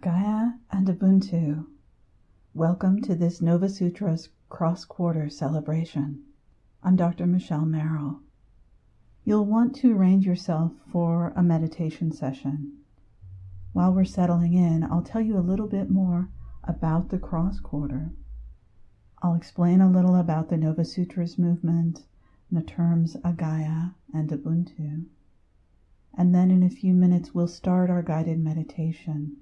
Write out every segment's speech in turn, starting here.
Agaya and Ubuntu, welcome to this Nova Sutras Cross Quarter celebration. I'm Dr. Michelle Merrill. You'll want to arrange yourself for a meditation session. While we're settling in, I'll tell you a little bit more about the Cross Quarter. I'll explain a little about the Nova Sutras movement, and the terms Agaya and Ubuntu. And then in a few minutes, we'll start our guided meditation.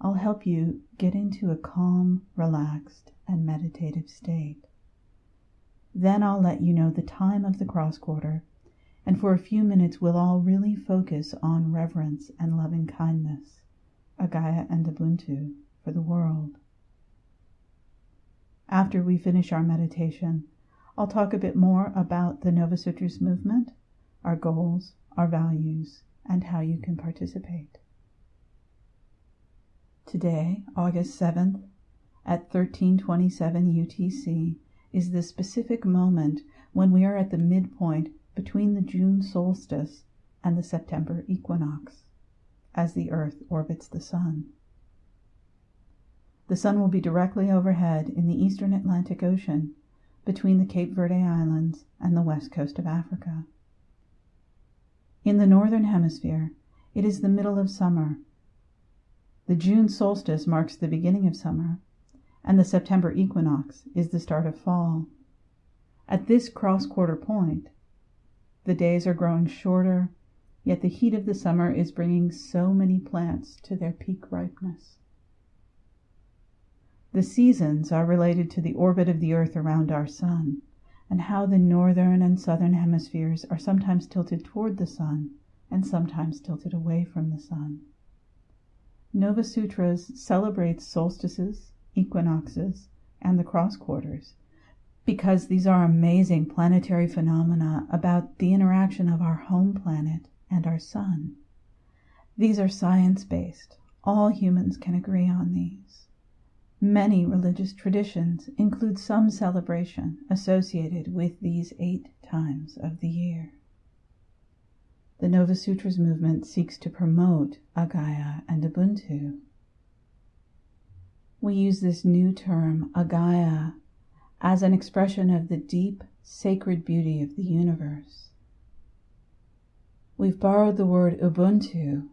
I'll help you get into a calm, relaxed, and meditative state. Then I'll let you know the time of the cross quarter, and for a few minutes we'll all really focus on reverence and loving kindness, Agaya and Ubuntu, for the world. After we finish our meditation, I'll talk a bit more about the Nova Sutras movement, our goals, our values, and how you can participate. Today, August 7th, at 1327 UTC, is the specific moment when we are at the midpoint between the June solstice and the September equinox, as the Earth orbits the Sun. The Sun will be directly overhead in the eastern Atlantic Ocean between the Cape Verde Islands and the west coast of Africa. In the northern hemisphere, it is the middle of summer the June solstice marks the beginning of summer, and the September equinox is the start of fall. At this cross quarter point, the days are growing shorter, yet the heat of the summer is bringing so many plants to their peak ripeness. The seasons are related to the orbit of the earth around our sun, and how the northern and southern hemispheres are sometimes tilted toward the sun and sometimes tilted away from the sun. Nova Sutras celebrates solstices, equinoxes, and the cross quarters because these are amazing planetary phenomena about the interaction of our home planet and our sun. These are science based. All humans can agree on these. Many religious traditions include some celebration associated with these eight times of the year. The Nova Sutras movement seeks to promote Agaya and Ubuntu. We use this new term, Agaya, as an expression of the deep, sacred beauty of the universe. We've borrowed the word Ubuntu.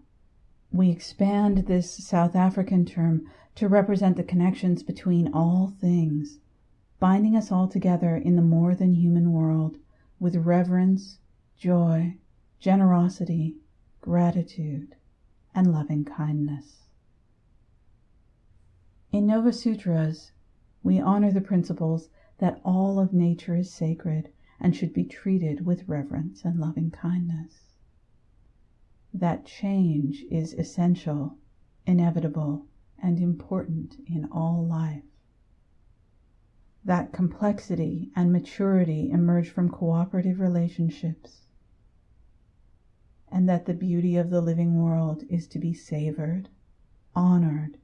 We expand this South African term to represent the connections between all things, binding us all together in the more than human world with reverence, joy, generosity, gratitude, and loving kindness. In Nova Sutras, we honor the principles that all of nature is sacred and should be treated with reverence and loving kindness. That change is essential, inevitable, and important in all life. That complexity and maturity emerge from cooperative relationships and that the beauty of the living world is to be savored, honored,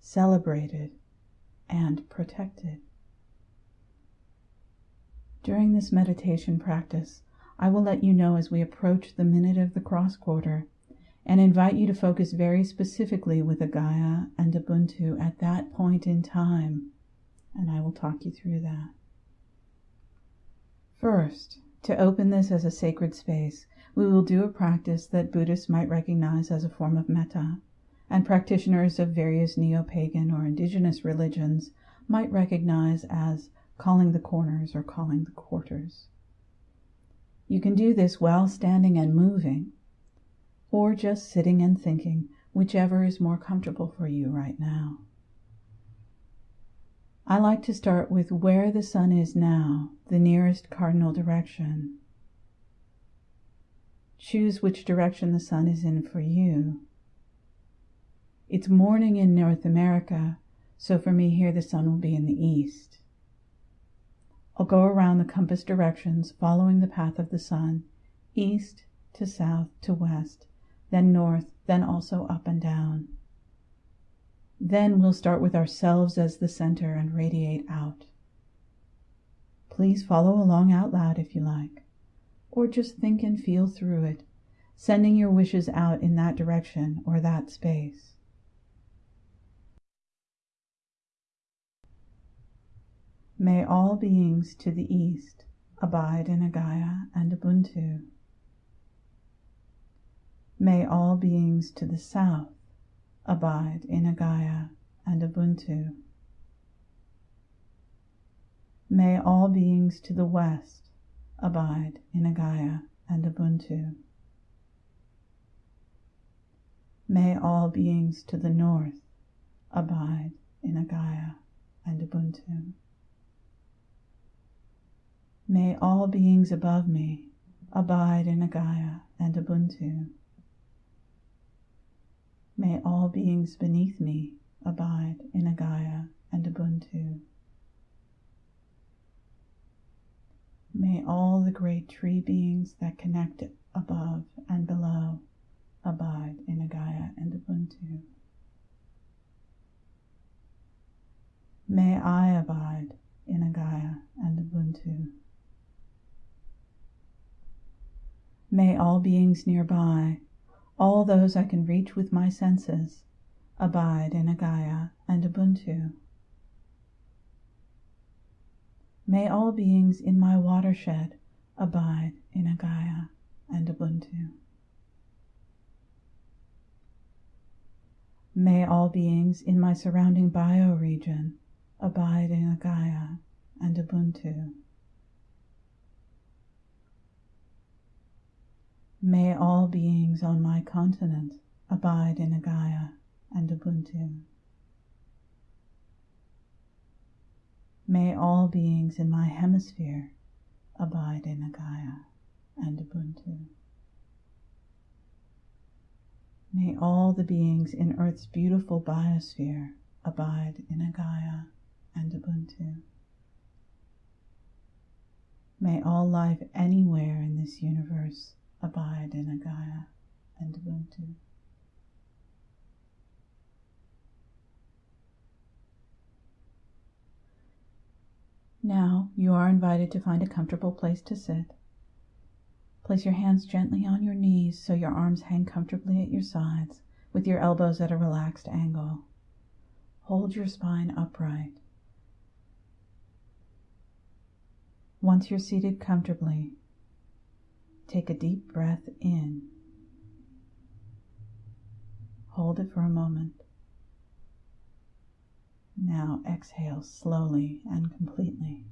celebrated, and protected. During this meditation practice, I will let you know as we approach the minute of the cross quarter and invite you to focus very specifically with Agaya and Ubuntu at that point in time, and I will talk you through that. First, to open this as a sacred space, we will do a practice that Buddhists might recognize as a form of metta, and practitioners of various neo pagan or indigenous religions might recognize as calling the corners or calling the quarters. You can do this while standing and moving, or just sitting and thinking, whichever is more comfortable for you right now. I like to start with where the sun is now, the nearest cardinal direction, Choose which direction the sun is in for you. It's morning in North America, so for me here the sun will be in the east. I'll go around the compass directions following the path of the sun, east to south to west, then north, then also up and down. Then we'll start with ourselves as the center and radiate out. Please follow along out loud if you like or just think and feel through it, sending your wishes out in that direction or that space. May all beings to the east abide in Agaya and Ubuntu. May all beings to the south abide in Agaya and Ubuntu. May all beings to the west abide in Agaya and Ubuntu. May all beings to the north abide in Agaya and Ubuntu. May all beings above me abide in Agaya and Ubuntu. May all beings beneath me abide in Agaya and Ubuntu. All the great tree beings that connect above and below abide in Agaya and Ubuntu. May I abide in Agaya and Ubuntu. May all beings nearby, all those I can reach with my senses, abide in Agaya and Ubuntu. May all beings in my watershed abide in Agaya and Ubuntu. May all beings in my surrounding bioregion abide in Agaya and Ubuntu. May all beings on my continent abide in Agaya and Ubuntu. May all beings in my hemisphere abide in Agaya and Ubuntu. May all the beings in Earth's beautiful biosphere abide in Agaya and Ubuntu. May all life anywhere in this universe abide in Agaya and Ubuntu. Now you are invited to find a comfortable place to sit. Place your hands gently on your knees so your arms hang comfortably at your sides with your elbows at a relaxed angle. Hold your spine upright. Once you're seated comfortably, Take a deep breath in. Hold it for a moment. Now exhale slowly and completely.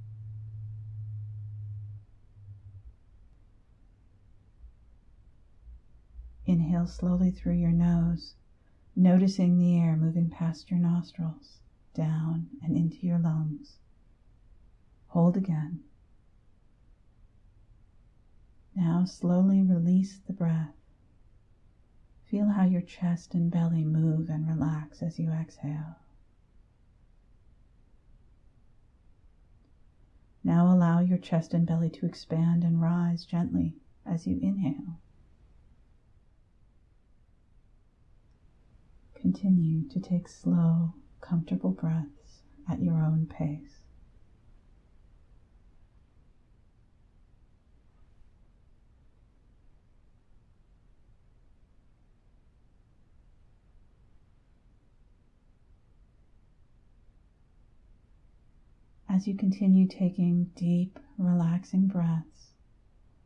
Inhale slowly through your nose, noticing the air moving past your nostrils, down and into your lungs. Hold again. Now slowly release the breath. Feel how your chest and belly move and relax as you exhale. Now allow your chest and belly to expand and rise gently as you inhale. Continue to take slow, comfortable breaths at your own pace. As you continue taking deep, relaxing breaths,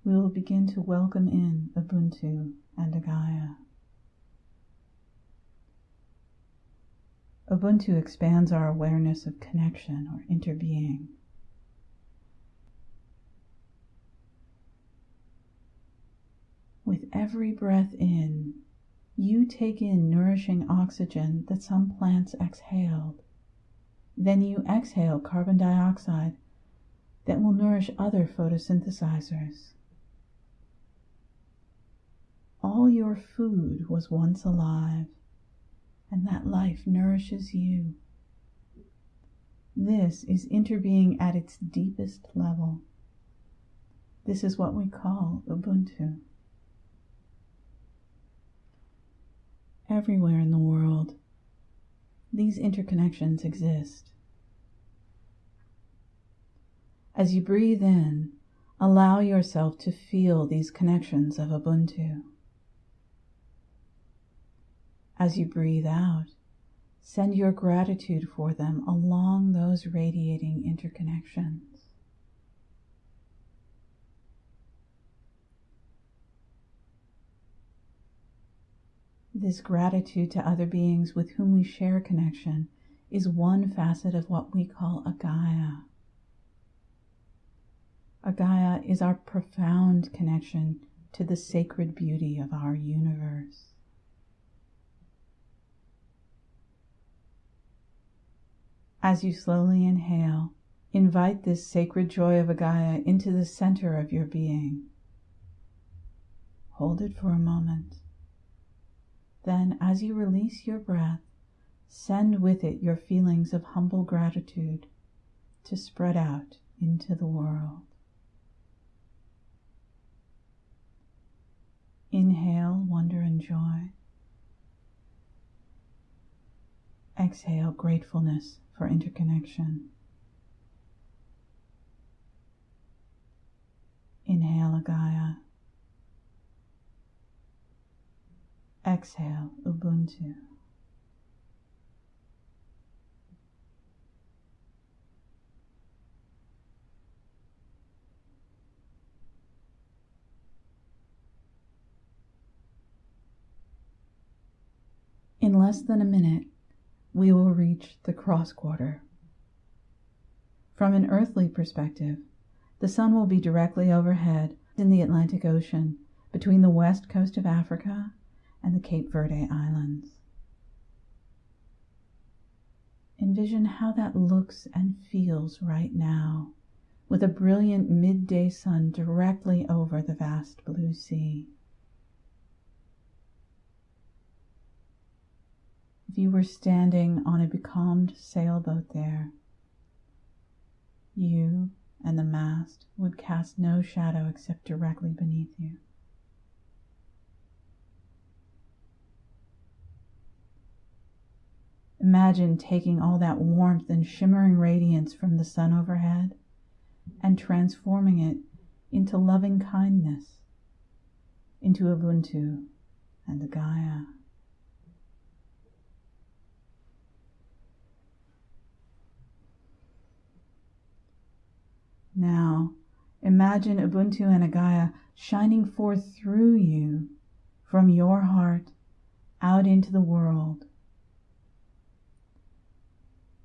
we will begin to welcome in Ubuntu and Agaya. Ubuntu expands our awareness of connection or interbeing. With every breath in, you take in nourishing oxygen that some plants exhaled then you exhale carbon dioxide that will nourish other photosynthesizers. All your food was once alive, and that life nourishes you. This is interbeing at its deepest level. This is what we call Ubuntu. Everywhere in the world, these interconnections exist. As you breathe in, allow yourself to feel these connections of Ubuntu. As you breathe out, Send your gratitude for them along those radiating interconnections. This gratitude to other beings with whom we share connection is one facet of what we call Agaya. Agaya is our profound connection to the sacred beauty of our universe. As you slowly inhale, invite this sacred joy of Agaya into the center of your being. Hold it for a moment. Then, as you release your breath, send with it your feelings of humble gratitude to spread out into the world. Inhale wonder and joy. Exhale gratefulness for interconnection. Inhale Agaya. Exhale Ubuntu. In less than a minute, we will reach the cross quarter. From an earthly perspective, the sun will be directly overhead in the Atlantic Ocean between the west coast of Africa and the Cape Verde Islands. Envision how that looks and feels right now with a brilliant midday sun directly over the vast blue sea. if you were standing on a becalmed sailboat there, you and the mast would cast no shadow except directly beneath you. Imagine taking all that warmth and shimmering radiance from the sun overhead and transforming it into loving kindness, into Ubuntu and Agaya. Now, imagine Ubuntu and Agaya shining forth through you from your heart out into the world.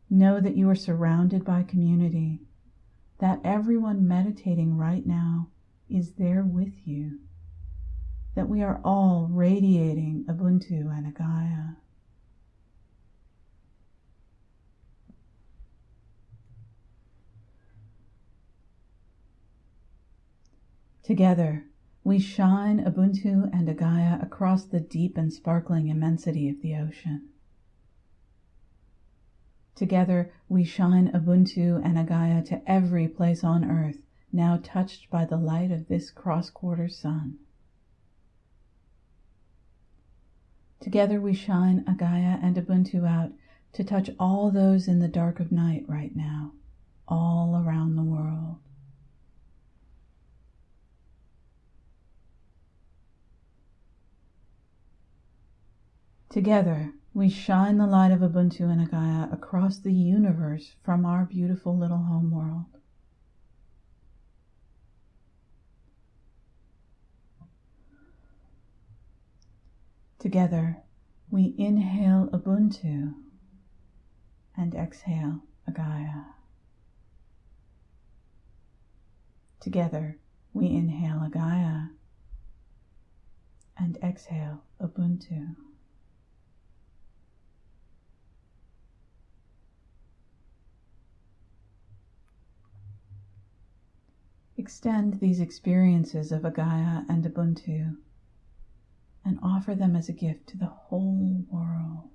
Know that you are surrounded by community, that everyone meditating right now is there with you, that we are all radiating Ubuntu and Agaya. Together, we shine Ubuntu and Agaya across the deep and sparkling immensity of the ocean. Together, we shine Ubuntu and Agaya to every place on earth now touched by the light of this cross quarter sun. Together, we shine Agaya and Ubuntu out to touch all those in the dark of night right now, all around the world. Together, we shine the light of Ubuntu and Agaya across the universe from our beautiful little home world. Together, we inhale Ubuntu and exhale Agaya. Together, we inhale Agaya and exhale Ubuntu. Extend these experiences of Agaya and Ubuntu and offer them as a gift to the whole world.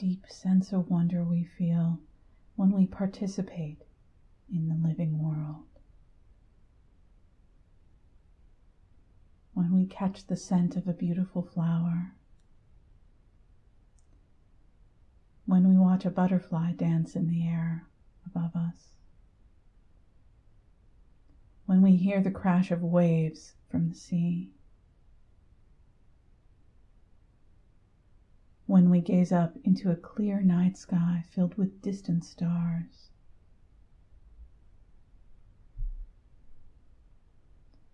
Deep sense of wonder we feel when we participate in the living world. When we catch the scent of a beautiful flower. When we watch a butterfly dance in the air above us. When we hear the crash of waves from the sea. When we gaze up into a clear night sky filled with distant stars.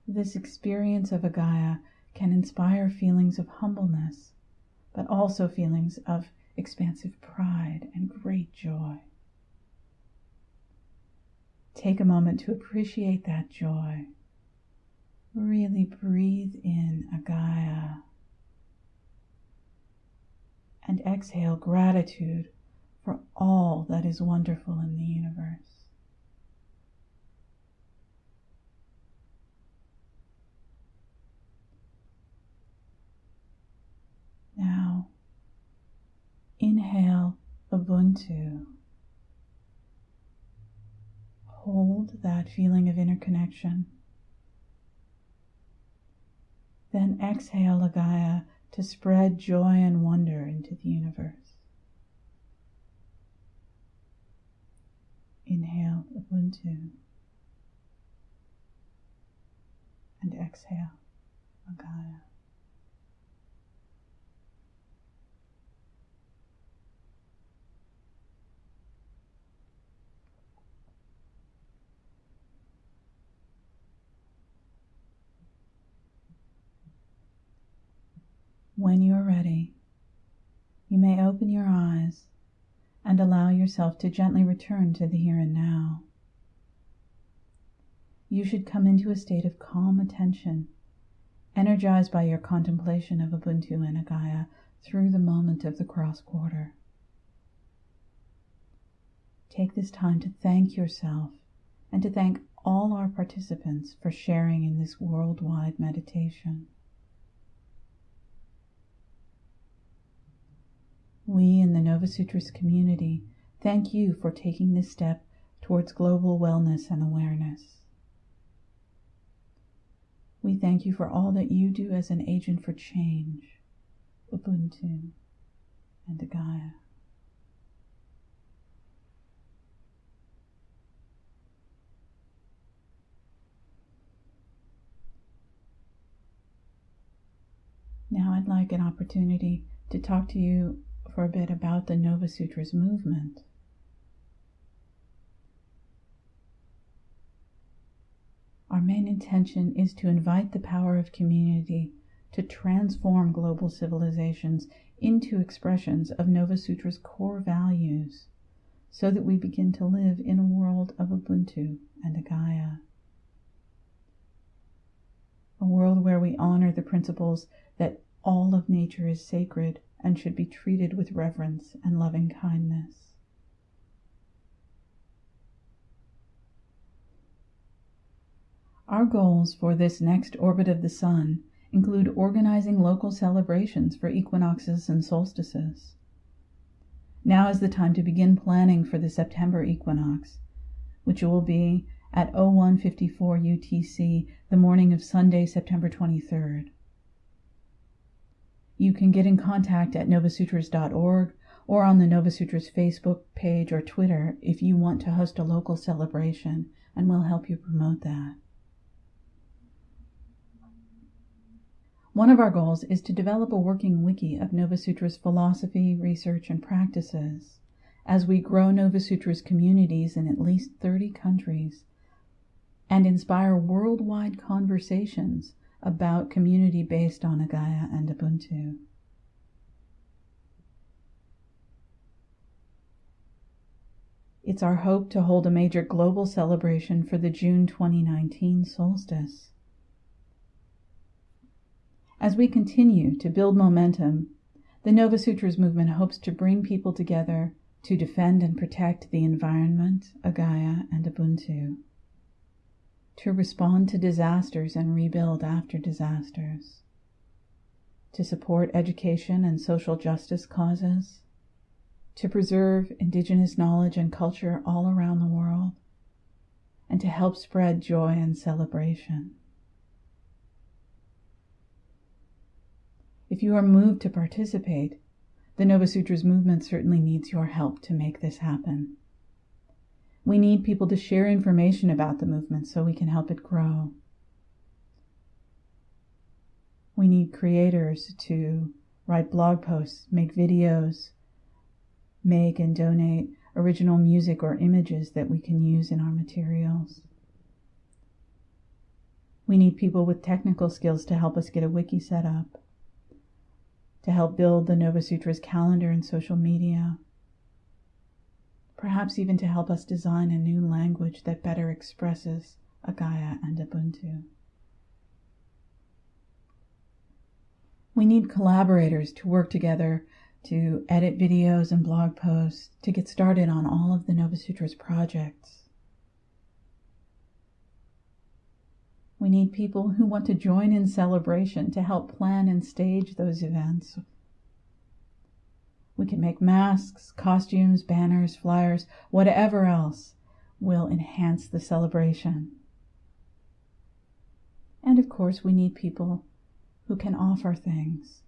This experience of Agaya can inspire feelings of humbleness, but also feelings of expansive pride and great joy. Take a moment to appreciate that joy. Really breathe in Agaya and exhale gratitude for all that is wonderful in the universe. Now, inhale Ubuntu. Hold that feeling of interconnection. Then exhale Agaya to spread joy and wonder into the universe. Inhale Ubuntu and exhale Agaya. When you are ready, you may open your eyes and allow yourself to gently return to the here and now. You should come into a state of calm attention, energized by your contemplation of Ubuntu and Agaya through the moment of the cross quarter. Take this time to thank yourself and to thank all our participants for sharing in this worldwide meditation. We in the Nova Sutras community thank you for taking this step towards global wellness and awareness. We thank you for all that you do as an agent for change, Ubuntu and Agaya. Now I'd like an opportunity to talk to you for a bit about the Nova Sutras movement. Our main intention is to invite the power of community to transform global civilizations into expressions of Nova Sutra's core values so that we begin to live in a world of Ubuntu and Agaya. A world where we honor the principles that all of nature is sacred and should be treated with reverence and loving kindness. Our goals for this next orbit of the Sun include organizing local celebrations for equinoxes and solstices. Now is the time to begin planning for the September equinox, which will be at 0154 UTC the morning of Sunday, September 23rd. You can get in contact at novasutras.org or on the Novasutras Facebook page or Twitter if you want to host a local celebration, and we'll help you promote that. One of our goals is to develop a working wiki of Novasutra's philosophy, research, and practices as we grow Novasutra's communities in at least 30 countries and inspire worldwide conversations about community based on Agaya and Ubuntu. It's our hope to hold a major global celebration for the June 2019 solstice. As we continue to build momentum, the Nova Sutras movement hopes to bring people together to defend and protect the environment, Agaya, and Ubuntu to respond to disasters and rebuild after disasters, to support education and social justice causes, to preserve indigenous knowledge and culture all around the world, and to help spread joy and celebration. If you are moved to participate, the Nova Sutras movement certainly needs your help to make this happen. We need people to share information about the movement so we can help it grow. We need creators to write blog posts, make videos, make and donate original music or images that we can use in our materials. We need people with technical skills to help us get a wiki set up, to help build the Nova Sutras calendar and social media, perhaps even to help us design a new language that better expresses Agaya and Ubuntu. We need collaborators to work together to edit videos and blog posts to get started on all of the Nova Sutras projects. We need people who want to join in celebration to help plan and stage those events we can make masks, costumes, banners, flyers, whatever else will enhance the celebration. And of course, we need people who can offer things.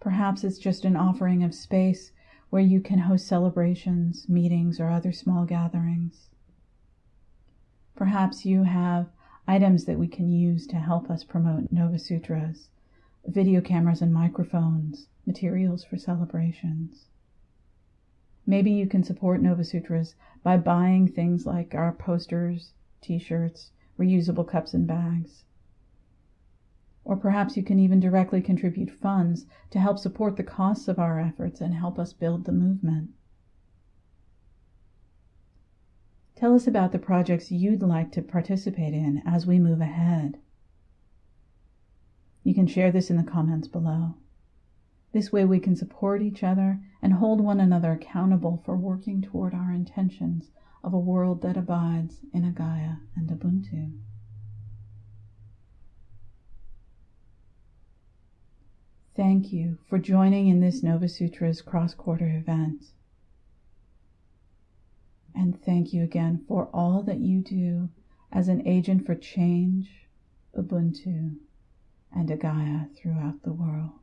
Perhaps it's just an offering of space where you can host celebrations, meetings, or other small gatherings. Perhaps you have items that we can use to help us promote Nova Sutras, video cameras and microphones, materials for celebrations. Maybe you can support Nova Sutras by buying things like our posters, t shirts, reusable cups and bags. Or perhaps you can even directly contribute funds to help support the costs of our efforts and help us build the movement. Tell us about the projects you'd like to participate in as we move ahead. You can share this in the comments below. This way we can support each other and hold one another accountable for working toward our intentions of a world that abides in Agaya and Ubuntu. Thank you for joining in this Nova Sutras cross quarter event. And thank you again for all that you do as an agent for change, Ubuntu, and Agaya throughout the world.